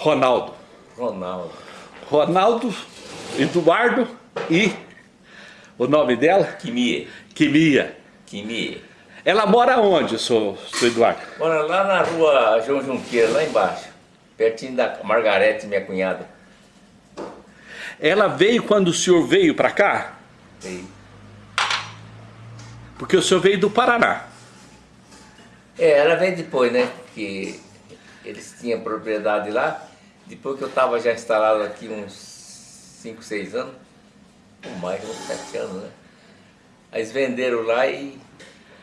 Ronaldo. Ronaldo. Ronaldo, Eduardo e o nome dela? Quimia. Quimia. Quimia. Ela mora onde, seu, seu Eduardo? Mora lá na rua João Junqueira, lá embaixo. Pertinho da Margarete, minha cunhada. Ela veio quando o senhor veio para cá? Veio. Porque o senhor veio do Paraná. É, ela veio depois, né? Que eles tinham propriedade lá. Depois que eu estava já instalado aqui uns 5, 6 anos, ou mais, uns 7 anos, né? Aí eles venderam lá e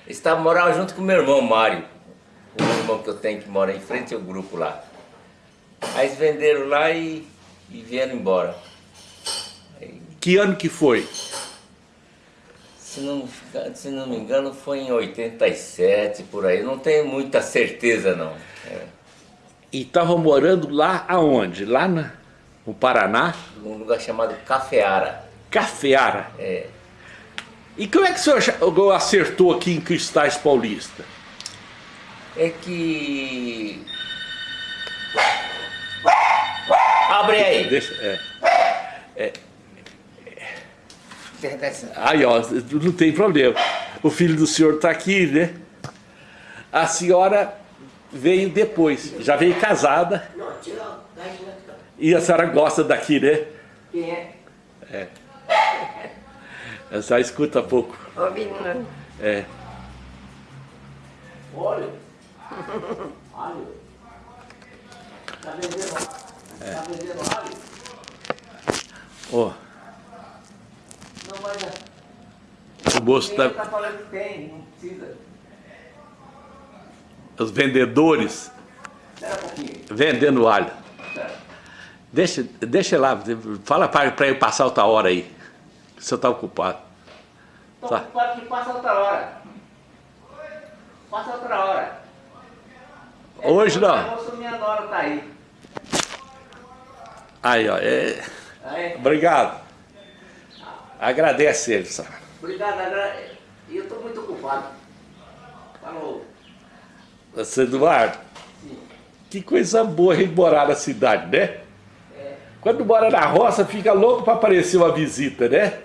eles estavam morando junto com o meu irmão Mário, o irmão que eu tenho que mora em frente ao grupo lá. Aí eles venderam lá e, e vieram embora. Aí, Que ano que foi? se, não, se não me engano foi em 87, por aí. Não tenho muita certeza não. É, E estava morando lá aonde? Lá na, no Paraná? num lugar chamado Cafeara. Cafeara. É, E como é que o senhor acertou aqui em Cristais Paulista? é que... Abre aí. Deixa, é. Aí, ó, não tem problema. O filho do senhor está aqui, né? A senhora veio depois, já veio casada. E a senhora gosta daqui, né? Quem é? A senhora escuta pouco. Ouvindo. É. Olha. Alho. Tá vendendo, tá vendendo alho? Ó, Não, mas o moço ele tá, tá falando que tem, não precisa. Os vendedores Espera um pouquinho. vendendo alho. Deixa, deixa lá, fala para ele passar outra hora aí. O senhor está ocupado. Tô Tá. ocupado que passa outra hora. Passa outra hora. Hoje não. Minha nora tá aí. Aí, ó. é- Aí. Obrigado. Agradece ele, senhora. Obrigado, agra... E eu tô muito ocupado. Falou. Seu Eduardo, que coisa boa a gente morar na cidade, né? Quando mora na roça, fica louco para aparecer uma visita, né?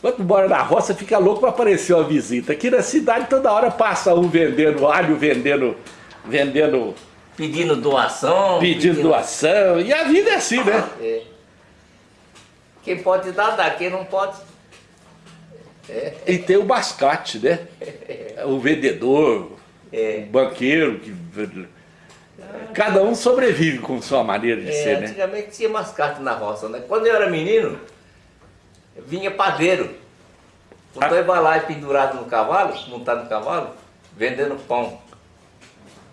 Quando mora na roça, fica louco para aparecer uma visita. Aqui na cidade, toda hora passa um vendendo alho, vendendo, vendendo, Pedindo doação. pedindo doação. E a vida é assim, né? É. Quem pode dar, dá. Quem não pode. É. E tem o mascate, né? O vendedor, É. o banqueiro. Que... Cada um sobrevive com sua maneira de É, ser, né? antigamente tinha mascate na roça, né? Quando eu era menino, vinha padeiro. Com Ah. dois balai pendurados no cavalo, montado no cavalo, vendendo pão.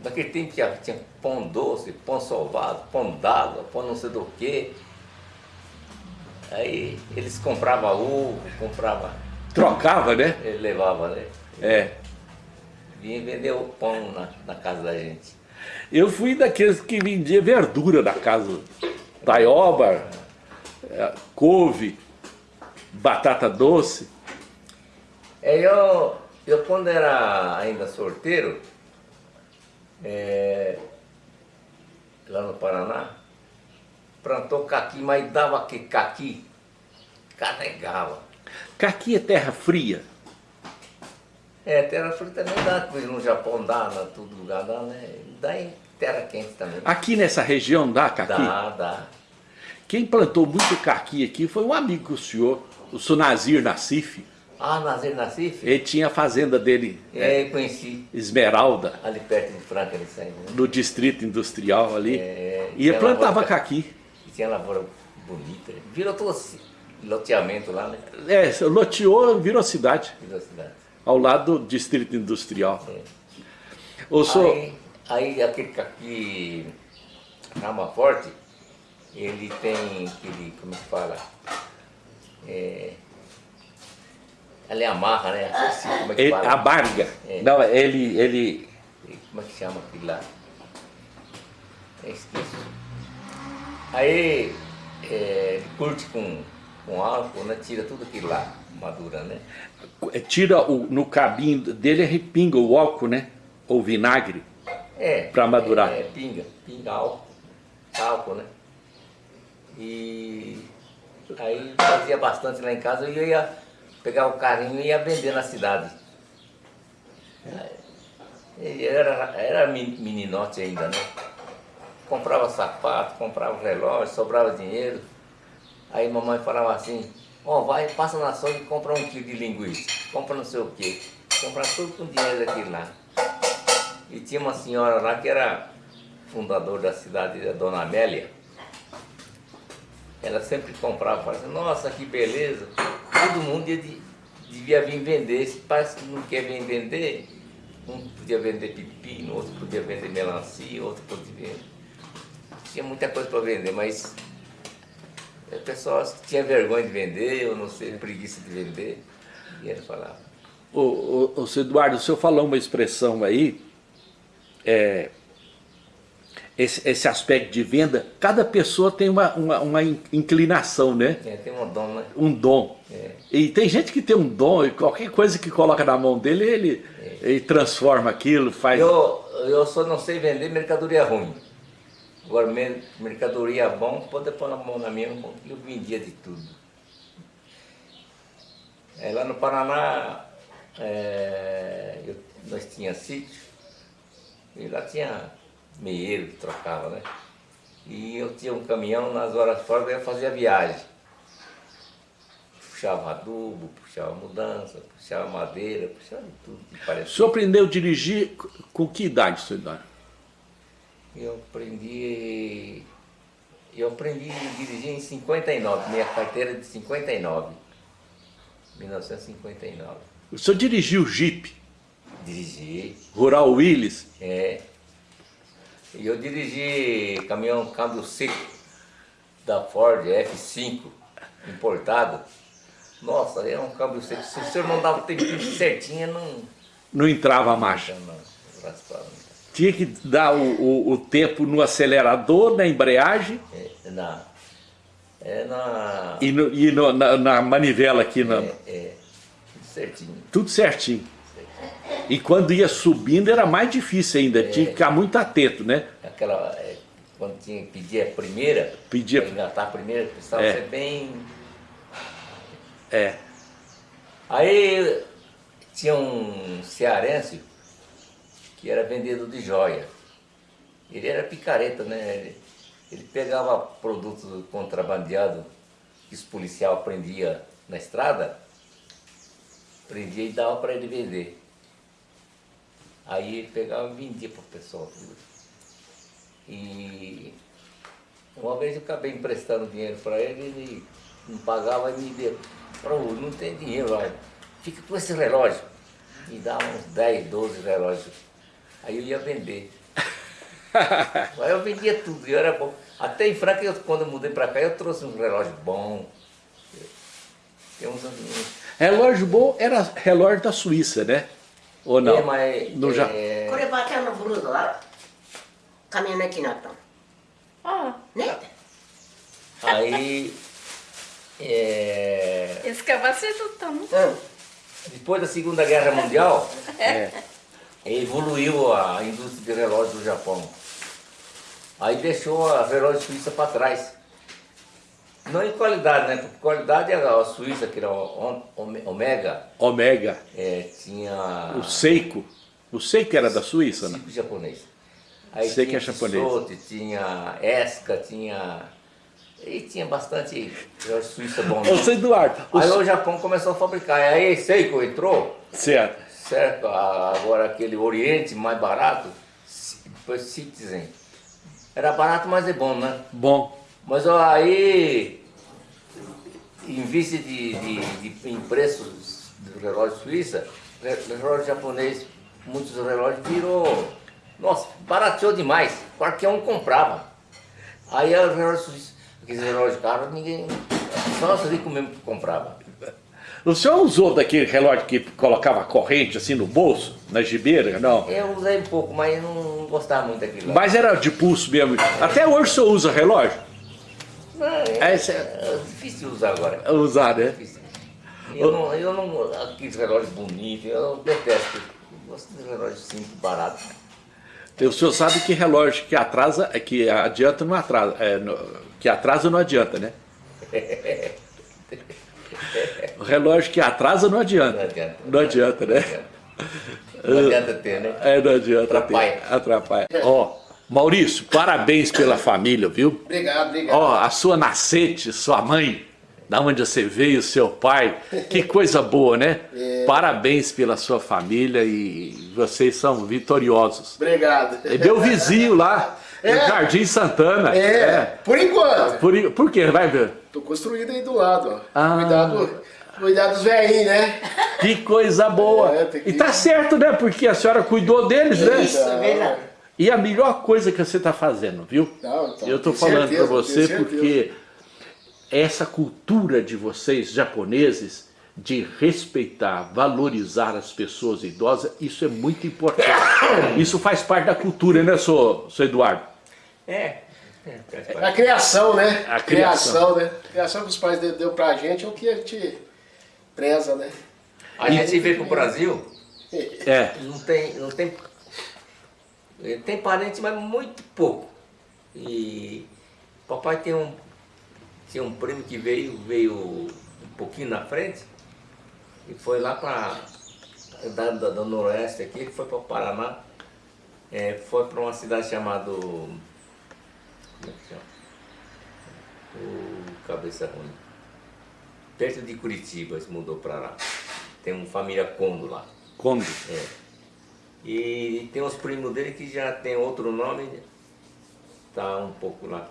Naquele tempo tinha, tinha pão doce, pão solvado, pão d'água, pão não sei do que. Aí eles compravam uva, compravam, Trocava, né? ele levava, né? É. Vinha vender o pão na, na casa da gente. Eu fui daqueles que vendia verdura na casa. Taioba, é, couve, batata doce. É, eu, eu quando era ainda solteiro, é, lá no Paraná, plantou caqui, mas dava que caqui, carregava. Caqui é terra fria. É, terra fria também dá, no Japão dá, na todo lugar dá, né? Dá em terra quente também. Aqui nessa região dá caqui? Dá, dá. Quem plantou muito caqui aqui foi um amigo do senhor, o Sunazir Nassif. Ah, Nazir Nassif? Ele tinha a fazenda dele, É, eu conheci, Esmeralda, ali perto de Franca, ele saiu, né? no distrito industrial ali. É, e plantava lavoura- caqui. E tinha lavoura bonita, virou todo esse loteamento lá, né? É, loteou, virou cidade, Virou cidade. ao lado do distrito industrial. É. O senhor, Aí, aí aquele caqui rama forte, ele tem aquele, como se fala? É, ela é amarra, né? Assim, como é que ele, fala? a barga, É. não, ele, ele, Como é que chama aquilo lá? Eu esqueço. Aí é, ele curte com, com álcool, né? Tira tudo aquilo lá, madura, né? tira o, no cabinho dele, repinga o álcool, né? Ou vinagre. É. Para madurar. É, pinga, pinga álcool, álcool, né? E aí fazia bastante lá em casa e eu ia pegar o carrinho e ia vender na cidade. E era, era meninote ainda, né? Comprava sapato, comprava relógio, sobrava dinheiro. Aí mamãe falava assim, ó, oh, vai, passa na açougue e compra um quilo de linguiça, compra não sei o quê, compra tudo com dinheiro daquele lá. E tinha uma senhora lá que era fundadora da cidade, a dona Amélia. Ela sempre comprava, falava assim, nossa, que beleza, todo mundo devia vir vender, se parece que não quer vir vender, um podia vender pepino, outro podia vender melancia, outro podia... Tinha muita coisa para vender, mas o pessoal tinha vergonha de vender, ou não sei, preguiça de vender, e ele falava. Ô, ô, ô Eduardo, o senhor falou uma expressão aí, é, esse, esse aspecto de venda, cada pessoa tem uma, uma, uma inclinação, né? É, tem um dom, né? Um dom. É. E tem gente que tem um dom, e qualquer coisa que coloca na mão dele, ele, é. ele transforma aquilo, faz... Eu, eu só não sei vender mercadoria ruim. Agora, mercadoria bom, pode pôr na mão na minha, eu vendia de tudo. É, lá no Paraná, é, eu, nós tinha sítio, e lá tinha meieiro que trocava, né? E eu tinha um caminhão, nas horas fora eu fazia viagem. Puxava adubo, puxava mudança, puxava madeira, puxava tudo que parecia. O senhor aprendeu a dirigir com que idade, senhor Eduardo? Eu aprendi... Eu aprendi a dirigir em 59, minha carteira é de 59. 1959. O senhor dirigiu Jeep? Dirigi. Rural Willis? É. E eu dirigi caminhão câmbio seco da Ford F5 importado. Nossa, era um câmbio seco. Se o senhor não dava o tempo certinho, não... Não entrava a marcha? Não, não. Tinha que dar o, o, o, tempo no acelerador, na embreagem? É, na... É na... E, no, e no, na, na, manivela aqui? Na... É, é, tudo certinho. Tudo certinho. E quando ia subindo era mais difícil ainda, é, tinha que ficar muito atento, né? Aquela, é, quando tinha que pedir a primeira, pedia... engatar a primeira, precisava é. ser bem... É. Aí tinha um cearense que era vendedor de joia. Ele era picareta, né? Ele, ele pegava produtos contrabandeados que os policiais prendia na estrada, prendia e dava para ele vender. Aí ele pegava e vendia para o pessoal. E uma vez eu acabei emprestando dinheiro para ele, ele não pagava e me deu. Falou, não tem dinheiro, olha, fica com esse relógio. Me dá uns 10, 12 relógios. Aí eu ia vender. Aí eu vendia tudo e era bom. Até em Franca, eu, quando eu mudei para cá, eu trouxe um relógio bom. Tem uns... Relógio bom era relógio da Suíça, né? Ou não? É, mas, no é... Japão. Ah. Né? Aí... É... Esse cavacete tá muito... Depois da Segunda Guerra Mundial... É. é evoluiu a indústria de relógios do Japão. Aí deixou a relógio suíça para trás. Não em qualidade, né? Porque qualidade era a Suíça, que era o Omega. Omega. É, tinha... O Seiko. O Seiko era da Suíça, né? Seiko japonês. Aí Seiko é japonês. Sote, tinha Esca, tinha... E tinha bastante Suíça bom. Né? Ô, Eduardo... Aí o... o Japão começou a fabricar. Aí Seiko entrou. Certo. Certo. Agora aquele Oriente mais barato, Citizen. Era barato, mas é bom, né? Bom. Mas ó, aí, em vista de, de, de em preços do relógio suíça, relógio japonês, muitos relógios virou, nossa, barateou demais, qualquer um comprava. Aí o relógio suíço, aqueles relógios caros, ninguém, só os ricos mesmo que comprava. O senhor usou daquele relógio que colocava corrente assim no bolso, na gibeira, não? Eu usei um pouco, mas não gostava muito daquilo. Mas era de pulso mesmo. Até hoje o senhor usa relógio? é, é, é difícil usar agora. Usar, né? Eu não, eu não, aqueles relógios bonitos, eu detesto. Eu gosto de relógios simples, baratos. O senhor sabe que relógio que atrasa, é que adianta não atrasa, é, no- que atrasa não adianta, né? O relógio que atrasa não adianta. Não adianta. Não adianta, né? Não adianta ter, né? É, não adianta. Atrapalha. ter. Atrapalha. Ó, Maurício, parabéns pela família, viu? Obrigado, obrigado. Ó, a sua nascente, sua mãe, da onde você veio, seu pai, que coisa boa, né? É. Parabéns pela sua família e vocês são vitoriosos. Obrigado. É meu vizinho lá, no É? Jardim Santana. É, por enquanto. Por, por quê? Vai ver. Tô construído aí do lado, ó. Ah. Cuidado, cuidado dos velhinhos, né? Que coisa boa. É, que- E tá certo, né? Porque a senhora cuidou deles, né? Isso, é verdade. E a melhor coisa que você está fazendo, viu? Não, então, Eu estou tenho falando certeza, para você porque essa cultura de vocês, japoneses, de respeitar, valorizar as pessoas idosas, isso é muito importante. Isso faz parte da cultura, né, senhor, senhor Eduardo? É. é. A criação, né? A criação. né? A criação que os pais deu, pra gente é o que a gente preza, né? A gente veio pro Brasil, É. não tem, não tem, tem parente, mas muito pouco. E papai tem um, tinha um primo que veio, veio um pouquinho na frente e foi lá para da, da, do noroeste aqui, ele foi para o Paraná, é, foi para uma cidade chamada, como é que chama? O Cabeça Ruim. Perto de Curitiba, se mudou para lá. Tem uma família Condo lá. Quando? É. E tem uns primos dele que já tem outro nome, tá um pouco lá,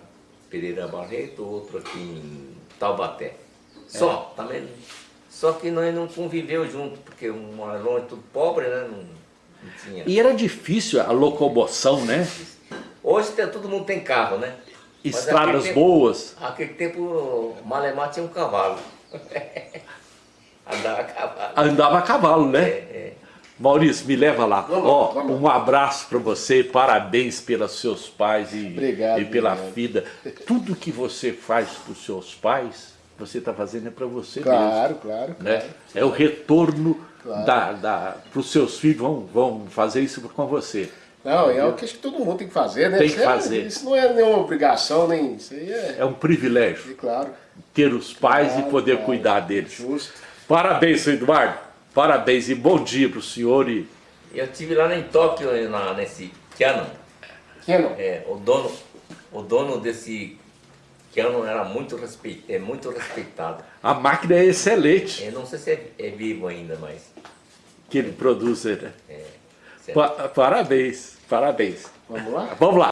Pereira Barreto, outro aqui em Taubaté. Só, também. Só que nós não conviveu junto, porque um longe, tudo pobre, né? Não, não tinha. E era difícil a locomoção, né? Hoje tem- todo mundo tem carro, né? Estradas naquele tempo- boas. Naquele tempo, o Malemar tinha um cavalo. Andava a cavalo. Andava a cavalo, né? É, é. Maurício, me leva lá. Vamos, Ó, vamos. um abraço para você, parabéns pelos seus pais e, Obrigado, e pela obrigado. vida. Tudo que você faz para os seus pais, você está fazendo é para você Claro, claro, mesmo. Né? claro. É o retorno Claro. da, da, para os seus filhos, vão, vão fazer isso com você. Não, é o que acho que todo mundo tem que fazer, né? Tem Isso que é- fazer. Isso não é nenhuma obrigação, nem. Isso aí é. É um privilégio é claro. ter os pais Claro, e poder claro. cuidar deles. Justo. Parabéns, seu Eduardo. Parabéns e bom dia para o senhor. E Eu estive lá em Tóquio, na, nesse Canon. Canon. É, o dono, o dono desse Canon era muito, respeit, é muito respeitado. a máquina é excelente Eu não sei se é, é vivo ainda, mas que ele produz. Né? é. Pa- parabéns, parabéns. Vamos lá? Vamos lá.